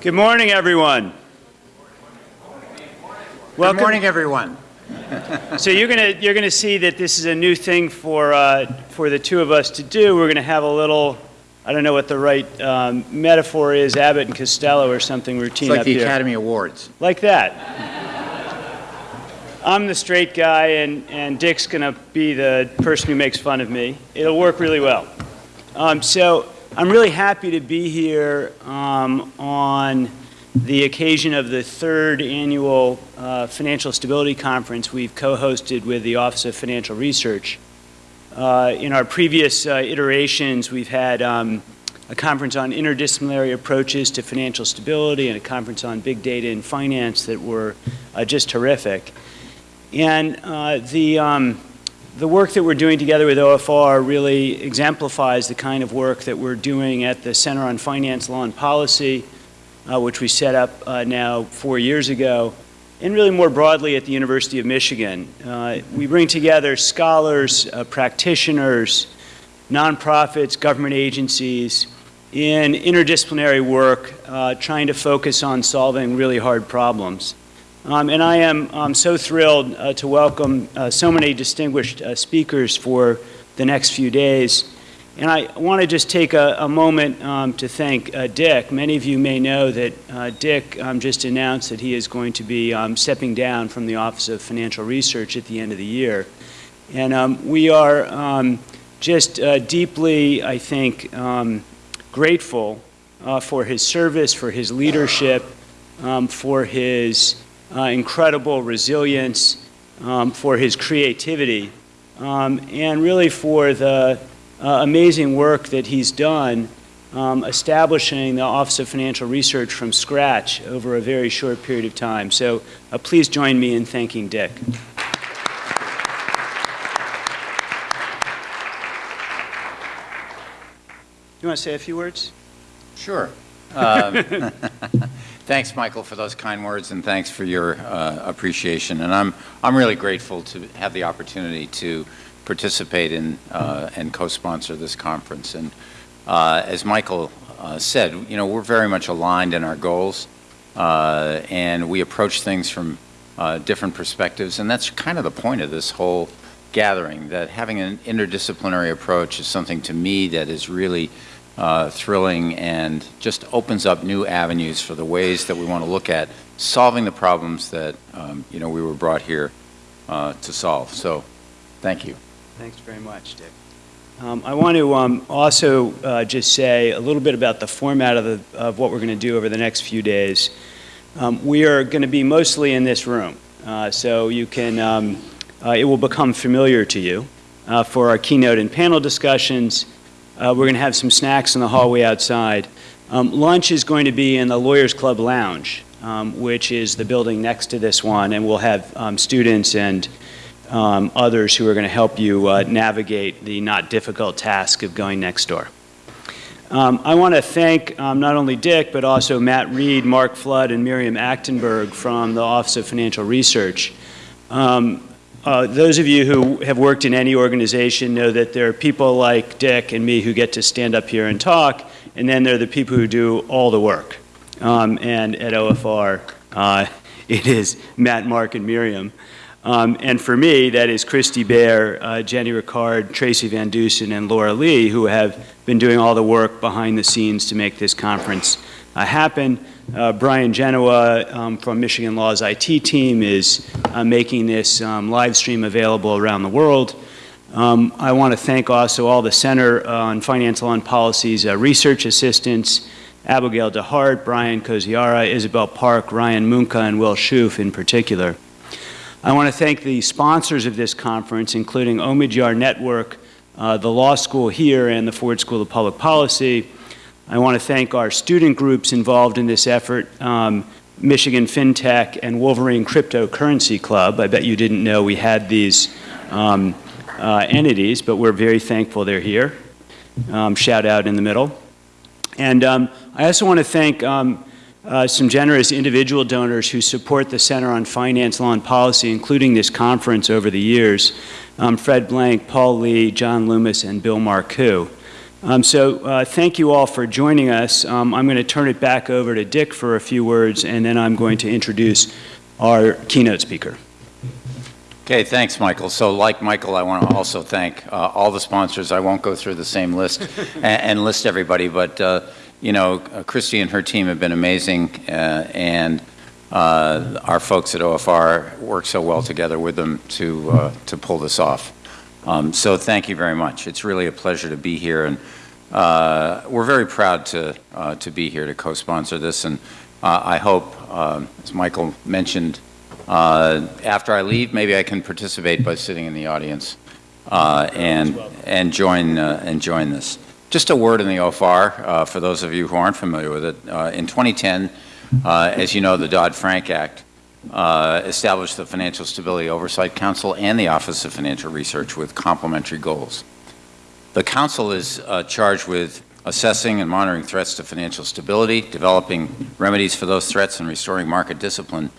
Good morning, everyone. Good morning, everyone. So you're gonna you're gonna see that this is a new thing for uh, for the two of us to do. We're gonna have a little, I don't know what the right um, metaphor is, Abbott and Costello or something routine It's like the here, Academy Awards. like that. I'm the straight guy, and and Dick's gonna be the person who makes fun of me. It'll work really well. Um, so I'm really happy to be here um, on the occasion of the third annual uh, Financial Stability Conference we've co-hosted with the Office of Financial Research. Uh, in our previous uh, iterations, we've had um, a conference on interdisciplinary approaches to financial stability and a conference on big data and finance that were uh, just terrific. And uh, the, um, the work that we're doing together with OFR really exemplifies the kind of work that we're doing at the Center on Finance, Law, and Policy, uh, which we set up uh, now four years ago, and really more broadly at the University of Michigan. Uh, we bring together scholars, uh, practitioners, nonprofits, government agencies in interdisciplinary work uh, trying to focus on solving really hard problems. Um, and I am um, so thrilled uh, to welcome uh, so many distinguished uh, speakers for the next few days. And I want to just take a, a moment um, to thank uh, Dick. Many of you may know that uh, Dick um, just announced that he is going to be um, stepping down from the Office of Financial Research at the end of the year. And um, we are just uh, deeply, I think, grateful for his service, for his leadership, for his uh, incredible resilience, um, for his creativity, um, and really for the uh, amazing work that he's done um, establishing the Office of Financial Research from scratch over a very short period of time. So uh, please join me in thanking Dick. You want to say a few words? Sure. Um, Thanks, Michael, for those kind words, and thanks for your uh, appreciation. And I'm, I'm really grateful to have the opportunity to participate in uh, and co-sponsor this conference. And uh, as Michael uh, said, you know, we're very much aligned in our goals, uh, and we approach things from uh, different perspectives, and that's kind of the point of this whole gathering, that having an interdisciplinary approach is something to me that is really uh, thrilling and just opens up new avenues for the ways that we want to look at solving the problems that um, you know we were brought here uh, to solve. So, thank you. Thanks very much, Dick. Um, I want to um, also uh, just say a little bit about the format of, the, of what we're going to do over the next few days. Um, we are going to be mostly in this room, uh, so you can, um, uh, it will become familiar to you. Uh, for our keynote and panel discussions, uh, we're going to have some snacks in the hallway outside. Um, lunch is going to be in the Lawyers Club Lounge, um, which is the building next to this one, and we'll have um, students and um, others who are going to help you uh, navigate the not difficult task of going next door. Um, I want to thank um, not only Dick, but also Matt Reed, Mark Flood, and Miriam Actenberg from the Office of Financial Research. Um, uh, those of you who have worked in any organization know that there are people like Dick and me who get to stand up here and talk, and then there are the people who do all the work. Um, and at OFR, uh, it is Matt, Mark, and Miriam. Um, and for me, that is Christy Baer, uh, Jenny Ricard, Tracy Van Dusen, and Laura Lee, who have been doing all the work behind the scenes to make this conference happen. Uh, Brian Genoa um, from Michigan Law's IT team is uh, making this um, live stream available around the world. Um, I want to thank also all the Center on Finance Law and Policy's uh, research assistants, Abigail DeHart, Brian Koziara, Isabel Park, Ryan Munka, and Will Schoof in particular. I want to thank the sponsors of this conference, including Omidyar Network, uh, the law school here, and the Ford School of Public Policy, I want to thank our student groups involved in this effort, um, Michigan FinTech and Wolverine Cryptocurrency Club. I bet you didn't know we had these um, uh, entities, but we're very thankful they're here. Um, shout out in the middle. And um, I also want to thank um, uh, some generous individual donors who support the Center on Finance, Law, and Policy, including this conference over the years. Um, Fred Blank, Paul Lee, John Loomis, and Bill Marcoux. Um, So uh, thank you all for joining us. Um, I'm going to turn it back over to Dick for a few words, and then I'm going to introduce our keynote speaker. Okay, thanks, Michael. So like Michael, I want to also thank uh, all the sponsors. I won't go through the same list and, and list everybody, but, uh, you know, uh, Christy and her team have been amazing, uh, and uh, our folks at OFR work so well together with them to, uh, to pull this off. Um, So thank you very much. It's really a pleasure to be here, and uh, we're very proud to, uh, to be here to co-sponsor this, and uh, I hope, um, as Michael mentioned, uh, after I leave, maybe I can participate by sitting in the audience uh, and, and join, uh, and join this. Just a word in the OFR, for those of you who aren't familiar with it. In 2010, uh, as you know, the Dodd-Frank Act uh, established the Financial Stability Oversight Council and the Office of Financial Research with complementary goals. The council is uh, charged with assessing and monitoring threats to financial stability, developing remedies for those threats, and restoring market discipline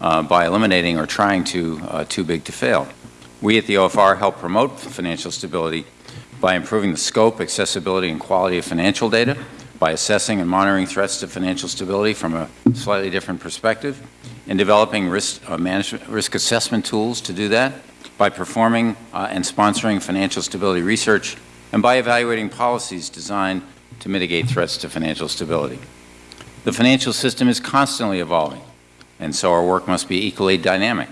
uh, by eliminating or trying to uh, too big to fail. We at the OFR help promote financial stability by improving the scope, accessibility, and quality of financial data, by assessing and monitoring threats to financial stability from a slightly different perspective, in developing risk uh, management, risk assessment tools to do that, by performing uh, and sponsoring financial stability research, and by evaluating policies designed to mitigate threats to financial stability. The financial system is constantly evolving, and so our work must be equally dynamic.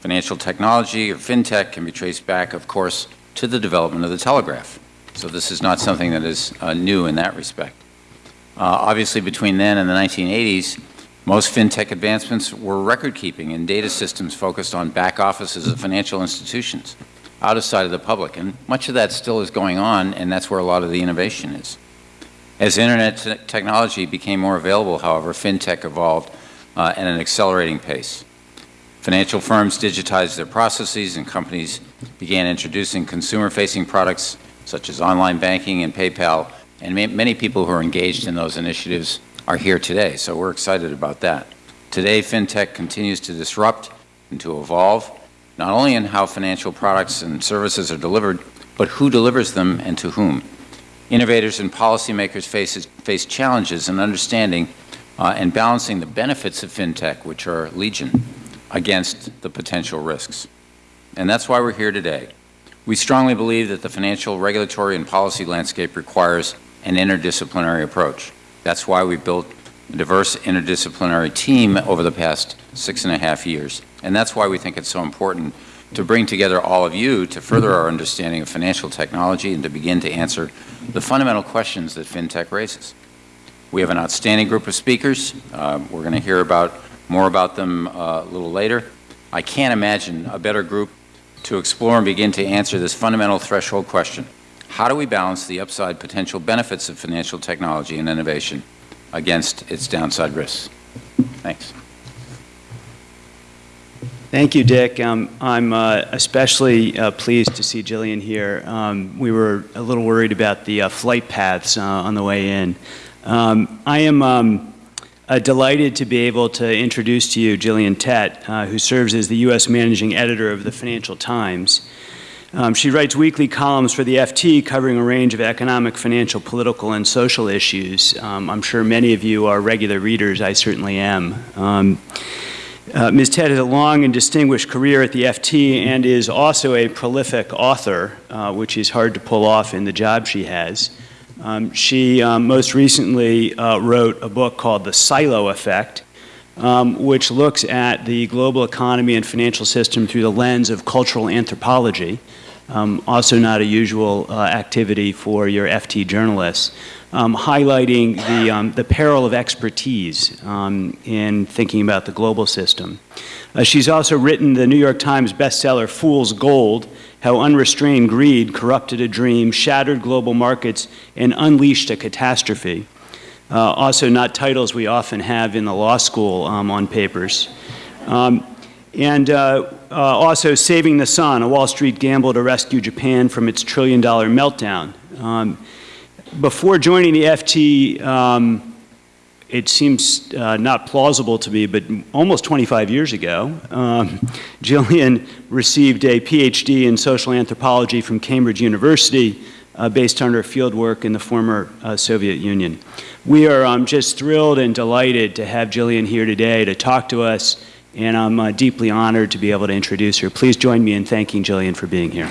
Financial technology or fintech can be traced back, of course, to the development of the telegraph. So this is not something that is uh, new in that respect. Uh, obviously, between then and the 1980s, most fintech advancements were record-keeping and data systems focused on back offices of financial institutions, out of sight of the public, and much of that still is going on, and that's where a lot of the innovation is. As internet te- technology became more available, however, fintech evolved uh, at an accelerating pace. Financial firms digitized their processes, and companies began introducing consumer-facing products such as online banking and PayPal, and ma- many people who are engaged in those initiatives are here today, so we're excited about that. Today, fintech continues to disrupt and to evolve, not only in how financial products and services are delivered, but who delivers them and to whom. Innovators and policymakers face, face challenges in understanding uh, and balancing the benefits of fintech, which are legion, against the potential risks. And that's why we're here today. We strongly believe that the financial, regulatory, and policy landscape requires an interdisciplinary approach. That's why we built a diverse interdisciplinary team over the past six and a half years. And that's why we think it's so important to bring together all of you to further our understanding of financial technology and to begin to answer the fundamental questions that FinTech raises. We have an outstanding group of speakers. Uh, we're going to hear about more about them uh, a little later. I can't imagine a better group to explore and begin to answer this fundamental threshold question. How do we balance the upside potential benefits of financial technology and innovation against its downside risks? Thanks. Thank you, Dick. Um, I'm uh, especially uh, pleased to see Gillian here. Um, we were a little worried about the uh, flight paths uh, on the way in. Um, I am um, uh, delighted to be able to introduce to you Gillian Tett, uh, who serves as the U.S. Managing Editor of the Financial Times. Um, she writes weekly columns for the FT covering a range of economic, financial, political, and social issues. Um, I'm sure many of you are regular readers. I certainly am. Um, uh, Ms. Tett has a long and distinguished career at the FT and is also a prolific author, uh, which is hard to pull off in the job she has. Um, she um, most recently uh, wrote a book called The Silo Effect, um, which looks at the global economy and financial system through the lens of cultural anthropology, um, also not a usual uh, activity for your FT journalists, um, highlighting the, um, the peril of expertise um, in thinking about the global system. Uh, she's also written the New York Times bestseller Fool's Gold, How Unrestrained Greed Corrupted a Dream, Shattered Global Markets, and Unleashed a Catastrophe. Uh, also not titles we often have in the law school um, on papers. Um, and uh, uh, also Saving the Sun, a Wall Street gamble to rescue Japan from its trillion dollar meltdown. Um, before joining the FT, um, it seems uh, not plausible to me, but almost 25 years ago, um, Gillian received a PhD in social anthropology from Cambridge University uh, based on her field work in the former uh, Soviet Union. We are um, just thrilled and delighted to have Gillian here today to talk to us, and I'm uh, deeply honored to be able to introduce her. Please join me in thanking Gillian for being here.